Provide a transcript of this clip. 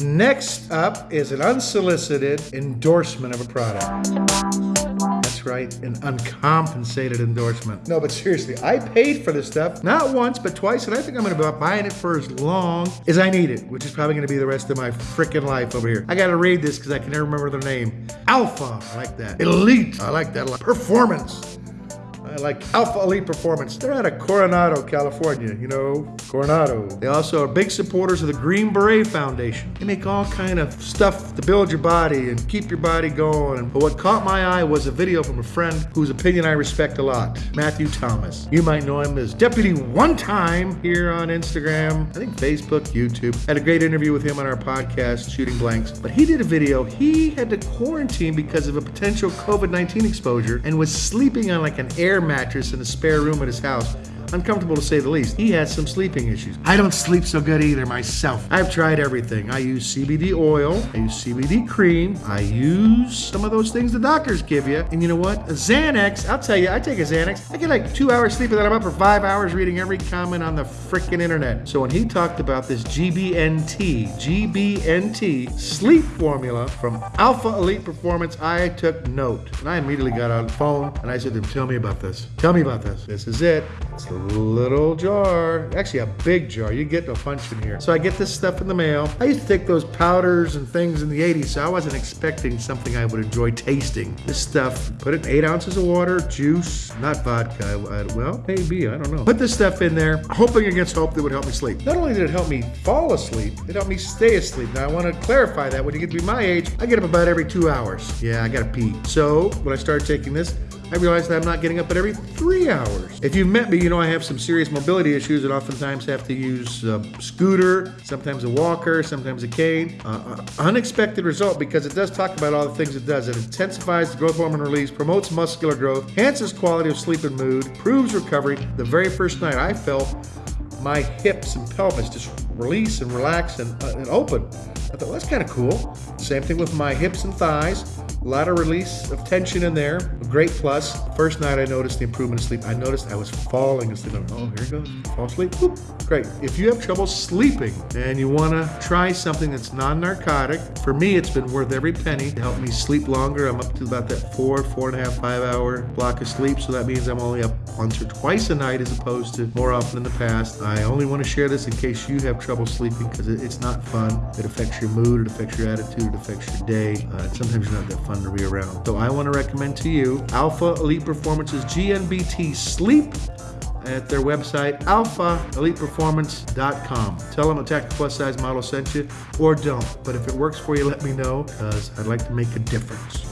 Next up is an unsolicited endorsement of a product. That's right, an uncompensated endorsement. No, but seriously, I paid for this stuff not once, but twice, and I think I'm gonna be buying it for as long as I need it, which is probably gonna be the rest of my freaking life over here. I gotta read this because I can never remember their name. Alpha, I like that. Elite, I like that a lot. Performance. Like Alpha Elite Performance. They're out of Coronado, California. You know, Coronado. They also are big supporters of the Green Beret Foundation. They make all kind of stuff to build your body and keep your body going. But what caught my eye was a video from a friend whose opinion I respect a lot, Matthew Thomas. You might know him as Deputy One Time here on Instagram, I think Facebook, YouTube. Had a great interview with him on our podcast, Shooting Blanks. But he did a video. He had to quarantine because of a potential COVID-19 exposure and was sleeping on like an air mattress in a spare room at his house. Uncomfortable to say the least. He has some sleeping issues. I don't sleep so good either myself. I've tried everything. I use CBD oil, I use CBD cream, I use some of those things the doctors give you. And you know what? A Xanax, I'll tell you, I take a Xanax. I get like two hours sleep and then I'm up for five hours reading every comment on the freaking internet. So when he talked about this GBNT, GBNT sleep formula from Alpha Elite Performance, I took note. And I immediately got on the phone and I said to him, tell me about this. Tell me about this. This is it. It's little jar, actually a big jar. You get a bunch in here. So I get this stuff in the mail. I used to take those powders and things in the 80s, so I wasn't expecting something I would enjoy tasting. This stuff, put it in eight ounces of water, juice, not vodka. I, well, maybe, I don't know. Put this stuff in there, hoping against hope that would help me sleep. Not only did it help me fall asleep, it helped me stay asleep. Now I want to clarify that when you get to be my age, I get up about every two hours. Yeah, I gotta pee. So when I started taking this, I realized that I'm not getting up at every three hours. If you've met me, you know I have some serious mobility issues and oftentimes have to use a scooter, sometimes a walker, sometimes a cane. Uh, uh, unexpected result because it does talk about all the things it does. It intensifies the growth hormone release, promotes muscular growth, enhances quality of sleep and mood, improves recovery. The very first night I felt my hips and pelvis just release and relax and, uh, and open. I thought, well, that's kind of cool. Same thing with my hips and thighs. A lot of release of tension in there. A great plus. First night I noticed the improvement of sleep. I noticed I was falling asleep. Oh, here it goes. Fall asleep. Whoop. Great. If you have trouble sleeping and you want to try something that's non-narcotic, for me it's been worth every penny to help me sleep longer. I'm up to about that four, four and a half, five hour block of sleep. So that means I'm only up once or twice a night as opposed to more often in the past. I only want to share this in case you have trouble sleeping because it's not fun. It affects your mood, it affects your attitude, it affects your day. Uh, sometimes you're not that fun to be around. So I want to recommend to you Alpha Elite Performance's GNBT Sleep at their website, alphaeliteperformance.com. Tell them Attack the Plus Size Model sent you, or don't. But if it works for you, let me know, because I'd like to make a difference.